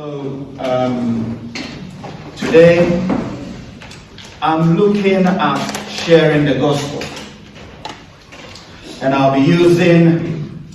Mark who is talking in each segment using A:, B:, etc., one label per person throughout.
A: So, um, today, I'm looking at sharing the gospel. And I'll be using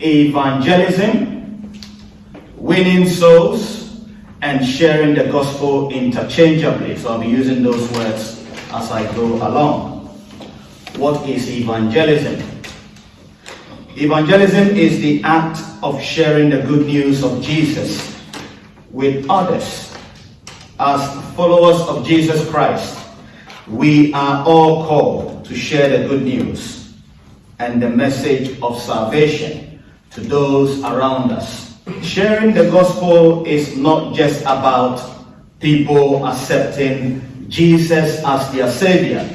A: evangelism, winning souls, and sharing the gospel interchangeably. So I'll be using those words as I go along. What is evangelism? Evangelism is the act of sharing the good news of Jesus with others. As followers of Jesus Christ, we are all called to share the good news and the message of salvation to those around us. Sharing the gospel is not just about people accepting Jesus as their savior.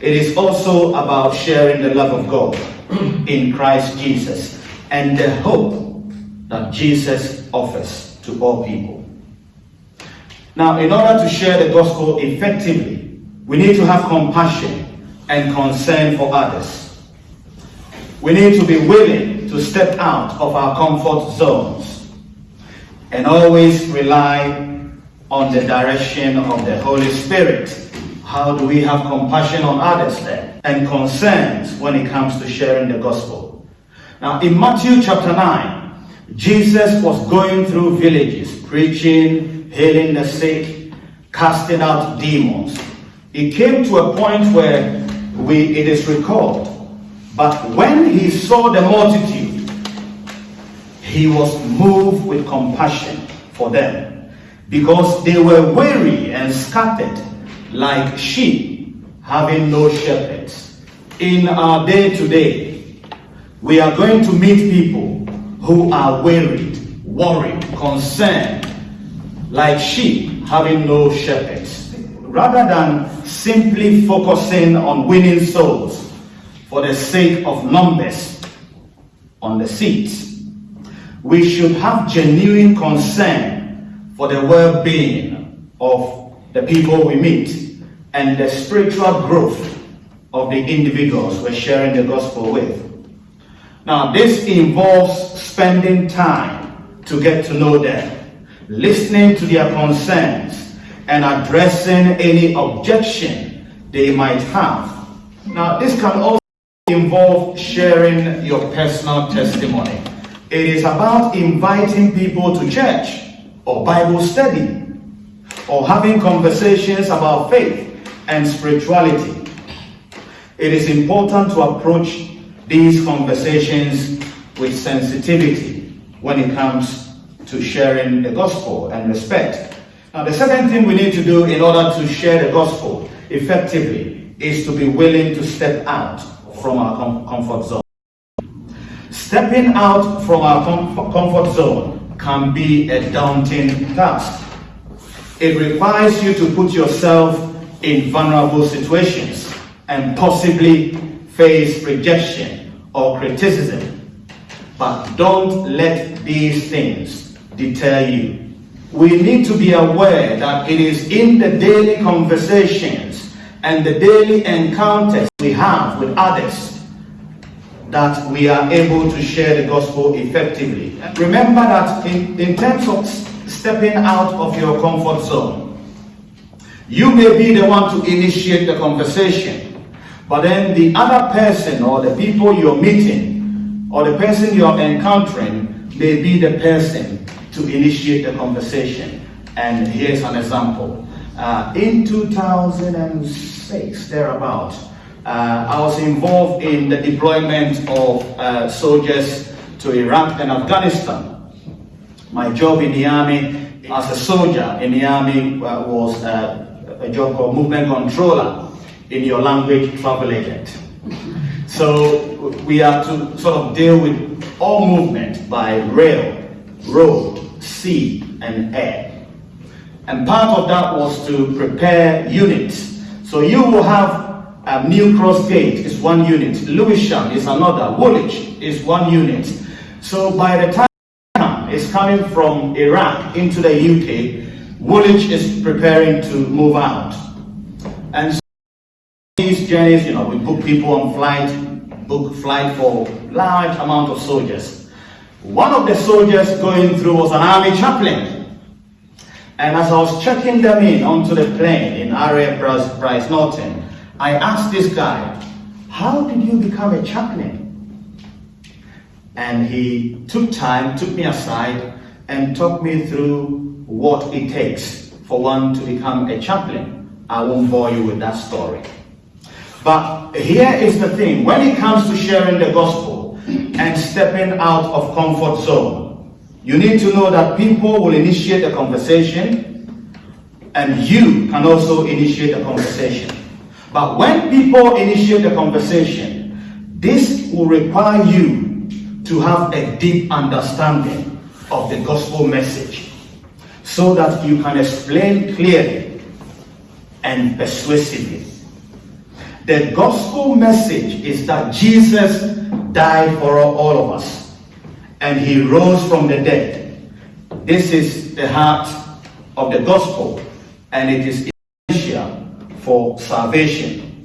A: It is also about sharing the love of God in Christ Jesus and the hope that Jesus offers to all people. Now, in order to share the gospel effectively, we need to have compassion and concern for others. We need to be willing to step out of our comfort zones and always rely on the direction of the Holy Spirit. How do we have compassion on others then? And concerns when it comes to sharing the gospel. Now, in Matthew chapter 9, Jesus was going through villages, preaching, healing the sick, casting out demons. It came to a point where we, it is recalled, but when he saw the multitude, he was moved with compassion for them because they were weary and scattered like sheep having no shepherds. In our day to day, we are going to meet people who are wearied, worried, concerned, like sheep having no shepherds. Rather than simply focusing on winning souls for the sake of numbers on the seats, we should have genuine concern for the well-being of the people we meet and the spiritual growth of the individuals we're sharing the gospel with. Now, this involves spending time to get to know them, listening to their concerns, and addressing any objection they might have. Now, this can also involve sharing your personal testimony. It is about inviting people to church or Bible study or having conversations about faith and spirituality. It is important to approach these conversations with sensitivity when it comes to sharing the gospel and respect. Now, the second thing we need to do in order to share the gospel effectively is to be willing to step out from our com comfort zone. Stepping out from our com comfort zone can be a daunting task. It requires you to put yourself in vulnerable situations and possibly face rejection or criticism. But don't let these things deter you. We need to be aware that it is in the daily conversations and the daily encounters we have with others that we are able to share the gospel effectively. Remember that in, in terms of stepping out of your comfort zone, you may be the one to initiate the conversation, but then the other person or the people you're meeting or the person you're encountering may be the person to initiate the conversation. And here's an example. Uh, in 2006, thereabout, uh, I was involved in the deployment of uh, soldiers to Iraq and Afghanistan. My job in the army as a soldier in the army uh, was uh, a job called movement controller in your language travel agent. So we have to sort of deal with all movement by rail, road, sea, and air. And part of that was to prepare units. So you will have um, New Cross Gate is one unit, Lewisham is another, Woolwich is one unit. So by the time it's coming from Iraq into the UK, Woolwich is preparing to move out. And so these journeys, you know, we book people on flight, book flight for large amount of soldiers. One of the soldiers going through was an army chaplain. And as I was checking them in onto the plane in area Brize Norton, I asked this guy, how did you become a chaplain? And he took time, took me aside, and talked me through what it takes for one to become a chaplain. I won't bore you with that story. But here is the thing when it comes to sharing the gospel and stepping out of comfort zone, you need to know that people will initiate a conversation and you can also initiate a conversation. But when people initiate a conversation, this will require you to have a deep understanding of the gospel message so that you can explain clearly and persuasively. The gospel message is that Jesus died for all of us and he rose from the dead. This is the heart of the gospel and it is essential for salvation.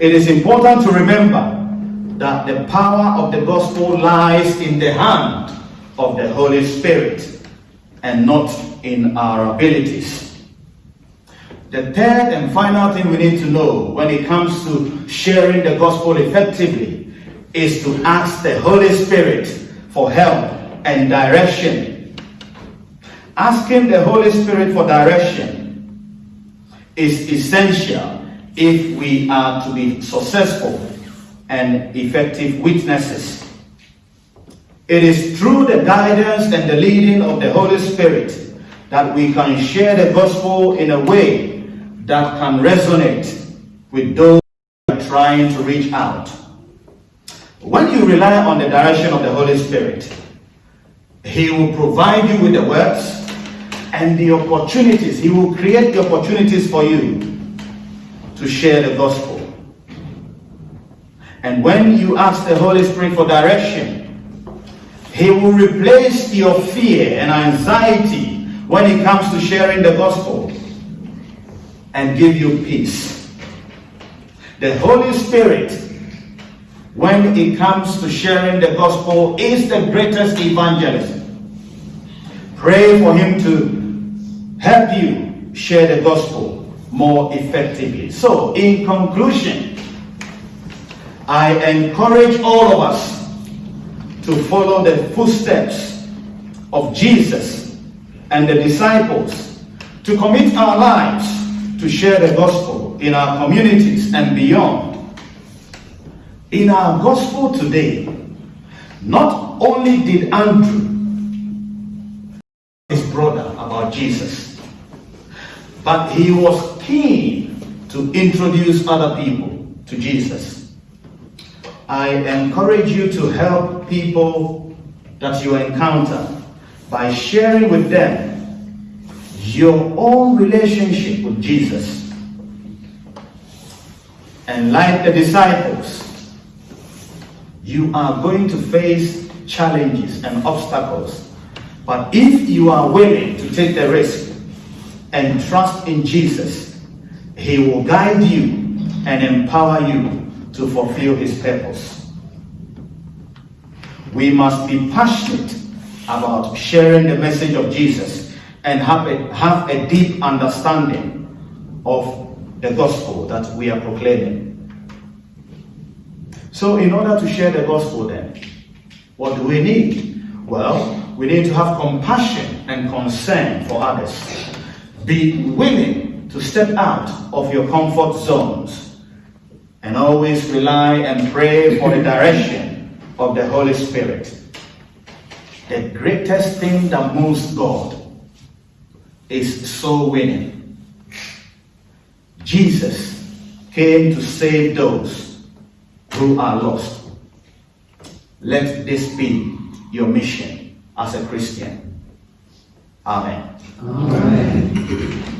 A: It is important to remember that the power of the gospel lies in the hand of the Holy Spirit and not in our abilities. The third and final thing we need to know when it comes to sharing the gospel effectively is to ask the Holy Spirit for help and direction. Asking the Holy Spirit for direction is essential if we are to be successful and effective witnesses. It is through the guidance and the leading of the Holy Spirit that we can share the gospel in a way that can resonate with those who are trying to reach out. When you rely on the direction of the Holy Spirit, He will provide you with the words and the opportunities. He will create the opportunities for you to share the gospel. And when you ask the Holy Spirit for direction, He will replace your fear and anxiety when it comes to sharing the gospel and give you peace. The Holy Spirit, when it comes to sharing the gospel, is the greatest evangelist. Pray for Him to help you share the gospel more effectively. So, in conclusion, I encourage all of us to follow the footsteps of Jesus and the disciples, to commit our lives to share the gospel in our communities and beyond. In our gospel today, not only did Andrew his brother about Jesus, but he was keen to introduce other people to Jesus. I encourage you to help people that you encounter by sharing with them your own relationship with Jesus. And like the disciples, you are going to face challenges and obstacles. But if you are willing to take the risk and trust in Jesus, He will guide you and empower you to fulfill His purpose. We must be passionate about sharing the message of Jesus and have a, have a deep understanding of the gospel that we are proclaiming. So, in order to share the gospel, then, what do we need? Well, we need to have compassion and concern for others. Be willing to step out of your comfort zones and always rely and pray for the direction of the Holy Spirit. The greatest thing that moves God is soul winning. Jesus came to save those who are lost. Let this be your mission as a Christian. Amen.
B: Amen.